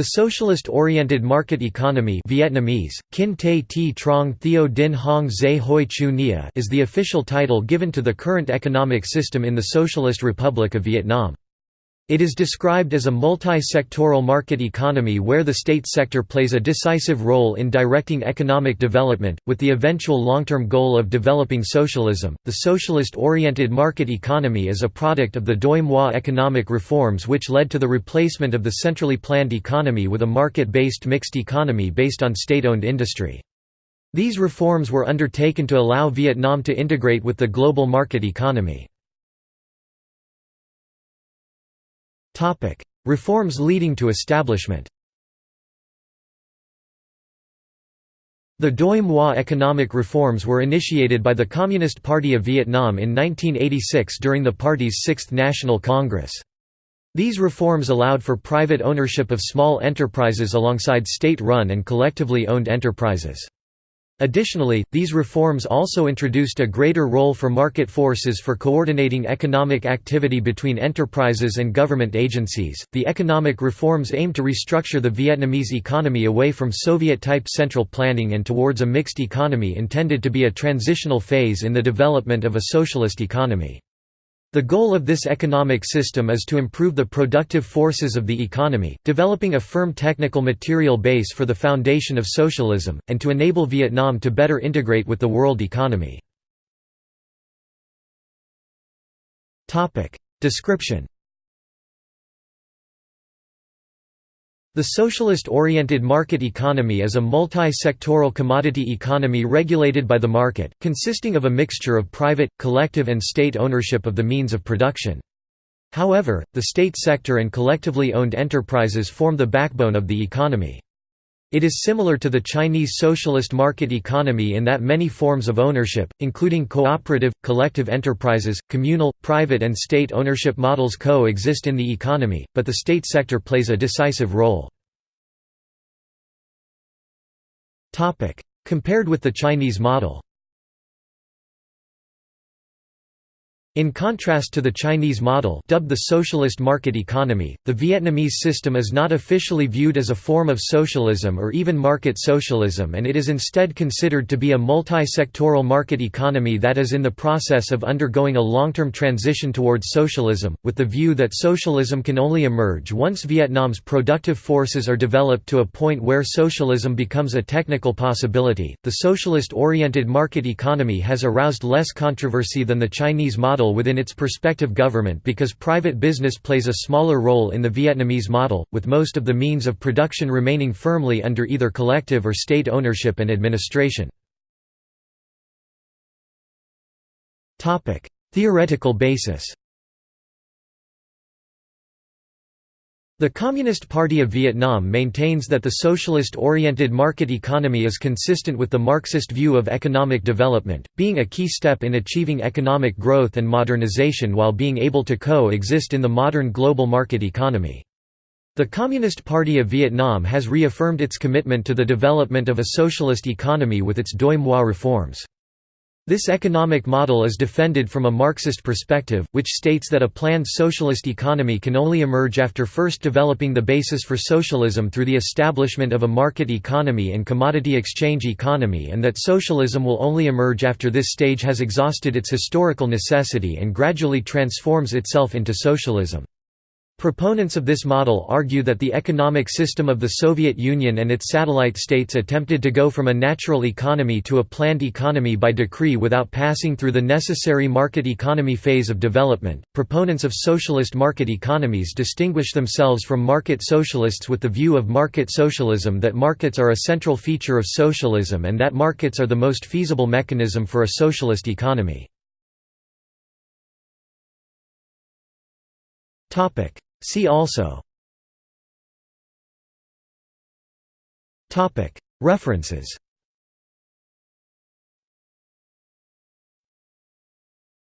The socialist-oriented market economy Vietnamese, Kin Te Theo Hoi Chu is the official title given to the current economic system in the Socialist Republic of Vietnam. It is described as a multi-sectoral market economy where the state sector plays a decisive role in directing economic development, with the eventual long-term goal of developing socialism. The socialist-oriented market economy is a product of the Doi Moi economic reforms which led to the replacement of the centrally planned economy with a market-based mixed economy based on state-owned industry. These reforms were undertaken to allow Vietnam to integrate with the global market economy. Reforms leading to establishment The Doi Moi economic reforms were initiated by the Communist Party of Vietnam in 1986 during the party's Sixth National Congress. These reforms allowed for private ownership of small enterprises alongside state-run and collectively owned enterprises. Additionally, these reforms also introduced a greater role for market forces for coordinating economic activity between enterprises and government agencies. The economic reforms aimed to restructure the Vietnamese economy away from Soviet type central planning and towards a mixed economy intended to be a transitional phase in the development of a socialist economy. The goal of this economic system is to improve the productive forces of the economy, developing a firm technical material base for the foundation of socialism, and to enable Vietnam to better integrate with the world economy. Description The socialist-oriented market economy is a multi-sectoral commodity economy regulated by the market, consisting of a mixture of private, collective and state ownership of the means of production. However, the state sector and collectively owned enterprises form the backbone of the economy. It is similar to the Chinese socialist market economy in that many forms of ownership, including cooperative, collective enterprises, communal, private and state ownership models co-exist in the economy, but the state sector plays a decisive role. Compared with the Chinese model In contrast to the Chinese model dubbed the socialist market economy, the Vietnamese system is not officially viewed as a form of socialism or even market socialism and it is instead considered to be a multi-sectoral market economy that is in the process of undergoing a long-term transition towards socialism, with the view that socialism can only emerge once Vietnam's productive forces are developed to a point where socialism becomes a technical possibility. The socialist-oriented market economy has aroused less controversy than the Chinese model model within its prospective government because private business plays a smaller role in the Vietnamese model, with most of the means of production remaining firmly under either collective or state ownership and administration. Theoretical basis The Communist Party of Vietnam maintains that the socialist-oriented market economy is consistent with the Marxist view of economic development, being a key step in achieving economic growth and modernization while being able to co-exist in the modern global market economy. The Communist Party of Vietnam has reaffirmed its commitment to the development of a socialist economy with its Doi Moi reforms. This economic model is defended from a Marxist perspective, which states that a planned socialist economy can only emerge after first developing the basis for socialism through the establishment of a market economy and commodity exchange economy and that socialism will only emerge after this stage has exhausted its historical necessity and gradually transforms itself into socialism. Proponents of this model argue that the economic system of the Soviet Union and its satellite states attempted to go from a natural economy to a planned economy by decree without passing through the necessary market economy phase of development. Proponents of socialist market economies distinguish themselves from market socialists with the view of market socialism that markets are a central feature of socialism and that markets are the most feasible mechanism for a socialist economy. Topic See also References